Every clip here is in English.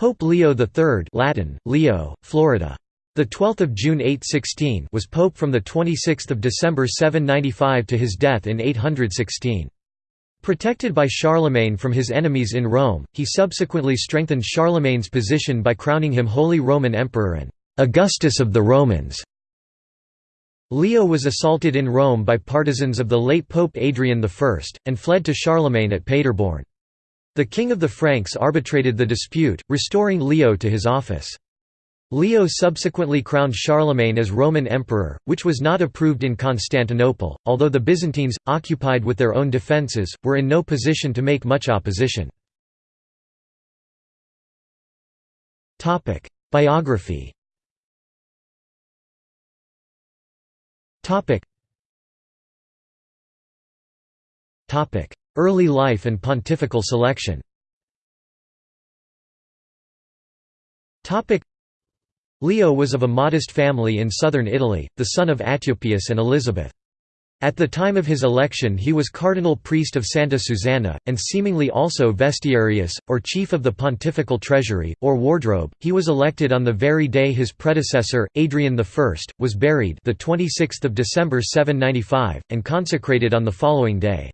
Pope Leo III Latin, Leo, Florida. The 12th of June 816 was pope from the 26th of December 795 to his death in 816. Protected by Charlemagne from his enemies in Rome, he subsequently strengthened Charlemagne's position by crowning him Holy Roman Emperor and Augustus of the Romans. Leo was assaulted in Rome by partisans of the late Pope Adrian I, and fled to Charlemagne at Paderborn. The king of the Franks arbitrated the dispute, restoring Leo to his office. Leo subsequently crowned Charlemagne as Roman emperor, which was not approved in Constantinople, although the Byzantines, occupied with their own defences, were in no position to make much opposition. Biography Early life and pontifical selection Leo was of a modest family in southern Italy, the son of Atyuppius and Elizabeth. At the time of his election he was cardinal priest of Santa Susanna, and seemingly also vestiarius, or chief of the pontifical treasury, or wardrobe. He was elected on the very day his predecessor, Adrian I, was buried the 26th of December 795, and consecrated on the following day.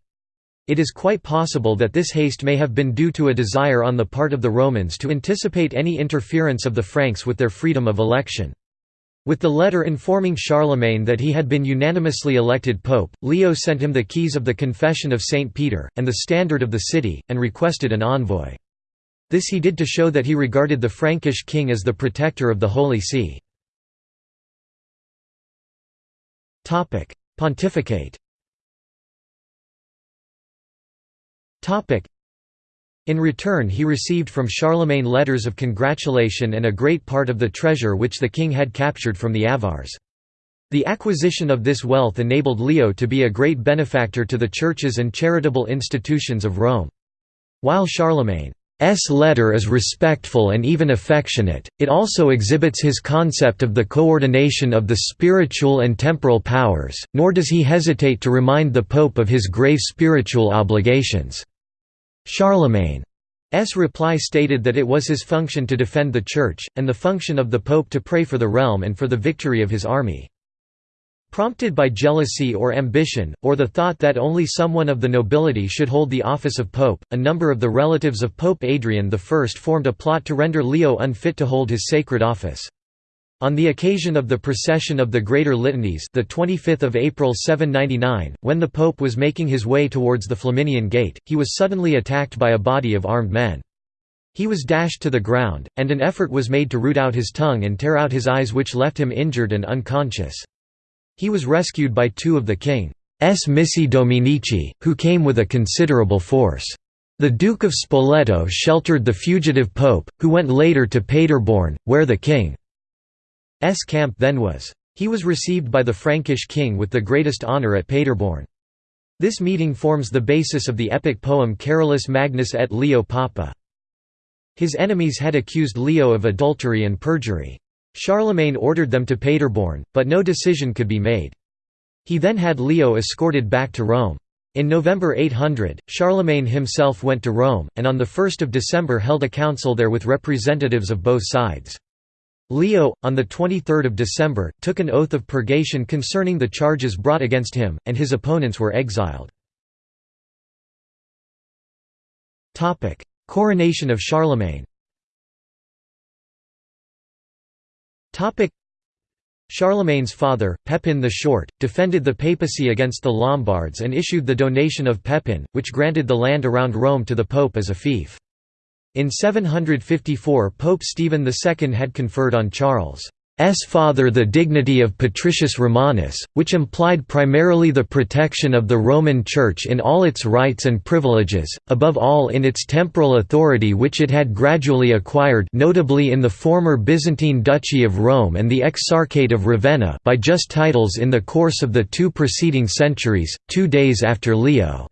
It is quite possible that this haste may have been due to a desire on the part of the Romans to anticipate any interference of the Franks with their freedom of election. With the letter informing Charlemagne that he had been unanimously elected pope, Leo sent him the keys of the Confession of St. Peter, and the standard of the city, and requested an envoy. This he did to show that he regarded the Frankish king as the protector of the Holy See. Pontificate In return he received from Charlemagne letters of congratulation and a great part of the treasure which the king had captured from the Avars. The acquisition of this wealth enabled Leo to be a great benefactor to the churches and charitable institutions of Rome. While Charlemagne's letter is respectful and even affectionate, it also exhibits his concept of the coordination of the spiritual and temporal powers, nor does he hesitate to remind the Pope of his grave spiritual obligations. Charlemagne's reply stated that it was his function to defend the Church, and the function of the Pope to pray for the realm and for the victory of his army. Prompted by jealousy or ambition, or the thought that only someone of the nobility should hold the office of pope, a number of the relatives of Pope Adrian I formed a plot to render Leo unfit to hold his sacred office. On the occasion of the procession of the Greater Litanies the 25th of April 799, when the Pope was making his way towards the Flaminian Gate, he was suddenly attacked by a body of armed men. He was dashed to the ground, and an effort was made to root out his tongue and tear out his eyes which left him injured and unconscious. He was rescued by two of the king's missi dominici, who came with a considerable force. The Duke of Spoleto sheltered the fugitive pope, who went later to Paderborn, where the king S camp then was. He was received by the Frankish king with the greatest honour at Paderborn. This meeting forms the basis of the epic poem Carolus Magnus et Leo Papa. His enemies had accused Leo of adultery and perjury. Charlemagne ordered them to Paderborn, but no decision could be made. He then had Leo escorted back to Rome. In November 800, Charlemagne himself went to Rome, and on 1 December held a council there with representatives of both sides. Leo, on 23 December, took an oath of purgation concerning the charges brought against him, and his opponents were exiled. Coronation of Charlemagne Charlemagne's father, Pepin the Short, defended the papacy against the Lombards and issued the donation of Pepin, which granted the land around Rome to the pope as a fief. In 754 Pope Stephen II had conferred on Charles' father the dignity of Patricius Romanus, which implied primarily the protection of the Roman Church in all its rights and privileges, above all in its temporal authority which it had gradually acquired notably in the former Byzantine Duchy of Rome and the Exarchate of Ravenna by just titles in the course of the two preceding centuries, two days after Leo.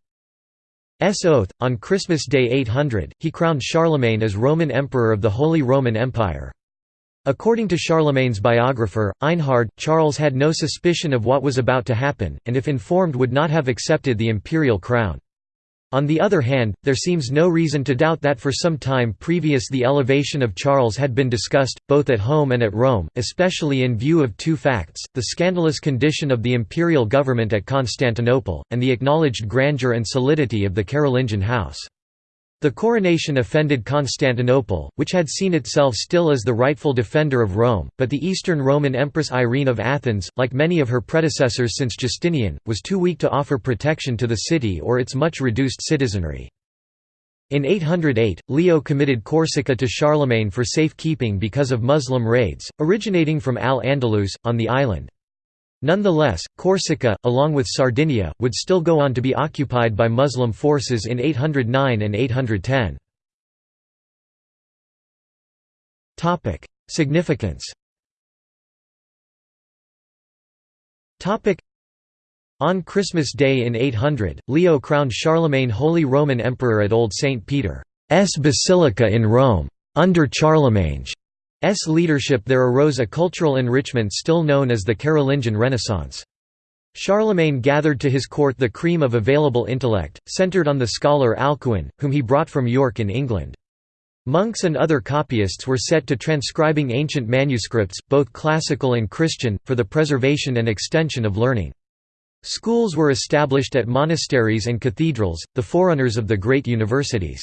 S oath. On Christmas Day 800, he crowned Charlemagne as Roman Emperor of the Holy Roman Empire. According to Charlemagne's biographer, Einhard, Charles had no suspicion of what was about to happen, and if informed would not have accepted the imperial crown. On the other hand, there seems no reason to doubt that for some time previous the elevation of Charles had been discussed, both at home and at Rome, especially in view of two facts, the scandalous condition of the imperial government at Constantinople, and the acknowledged grandeur and solidity of the Carolingian house. The coronation offended Constantinople, which had seen itself still as the rightful defender of Rome, but the Eastern Roman Empress Irene of Athens, like many of her predecessors since Justinian, was too weak to offer protection to the city or its much reduced citizenry. In 808, Leo committed Corsica to Charlemagne for safekeeping because of Muslim raids, originating from Al-Andalus, on the island. Nonetheless, Corsica, along with Sardinia, would still go on to be occupied by Muslim forces in 809 and 810. Significance On Christmas Day in 800, Leo crowned Charlemagne Holy Roman Emperor at Old St. Peter's Basilica in Rome. Under Charlemagne's S leadership there arose a cultural enrichment still known as the Carolingian Renaissance. Charlemagne gathered to his court the cream of available intellect, centered on the scholar Alcuin, whom he brought from York in England. Monks and other copyists were set to transcribing ancient manuscripts, both classical and Christian, for the preservation and extension of learning. Schools were established at monasteries and cathedrals, the forerunners of the great universities.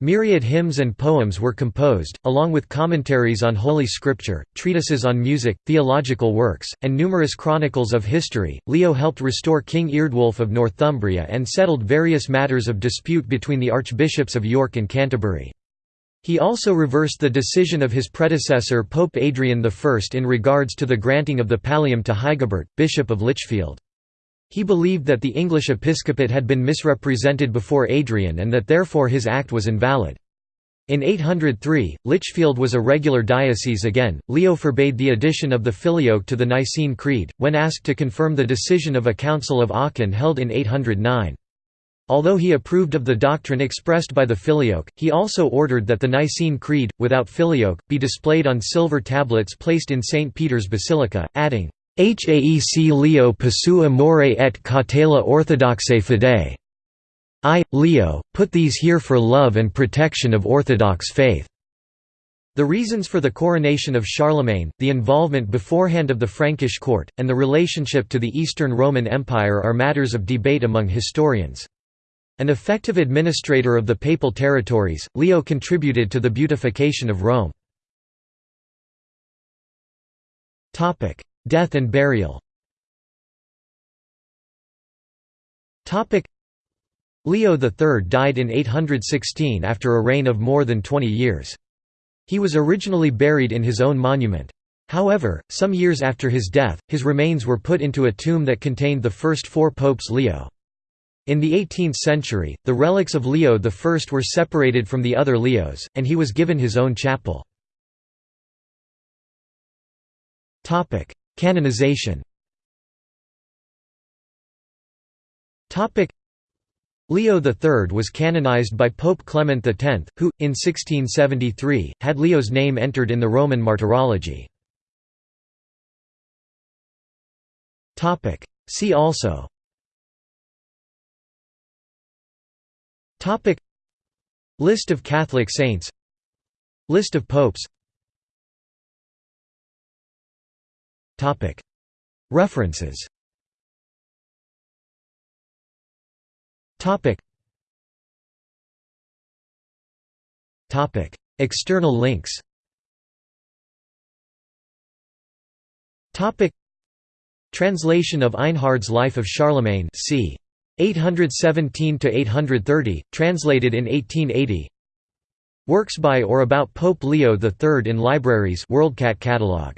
Myriad hymns and poems were composed, along with commentaries on Holy Scripture, treatises on music, theological works, and numerous chronicles of history. Leo helped restore King Eardwulf of Northumbria and settled various matters of dispute between the archbishops of York and Canterbury. He also reversed the decision of his predecessor Pope Adrian I in regards to the granting of the pallium to Hygebert, Bishop of Lichfield. He believed that the English episcopate had been misrepresented before Adrian and that therefore his act was invalid. In 803, Lichfield was a regular diocese again. Leo forbade the addition of the Filioque to the Nicene Creed, when asked to confirm the decision of a Council of Aachen held in 809. Although he approved of the doctrine expressed by the Filioque, he also ordered that the Nicene Creed, without Filioque, be displayed on silver tablets placed in St. Peter's Basilica, adding, Haec Leo posu amore et cautela orthodoxe fide. I, Leo, put these here for love and protection of orthodox faith. The reasons for the coronation of Charlemagne, the involvement beforehand of the Frankish court, and the relationship to the Eastern Roman Empire are matters of debate among historians. An effective administrator of the papal territories, Leo contributed to the beautification of Rome. Death and burial Leo III died in 816 after a reign of more than 20 years. He was originally buried in his own monument. However, some years after his death, his remains were put into a tomb that contained the first four popes Leo. In the 18th century, the relics of Leo I were separated from the other Leos, and he was given his own chapel. Canonization. Leo III was canonized by Pope Clement X, who, in 1673, had Leo's name entered in the Roman Martyrology. See also List of Catholic saints List of popes References. External links. Translation of Einhard's Life of Charlemagne c. 817–830, translated in 1880 Works by or about Pope Leo III in libraries WorldCat catalog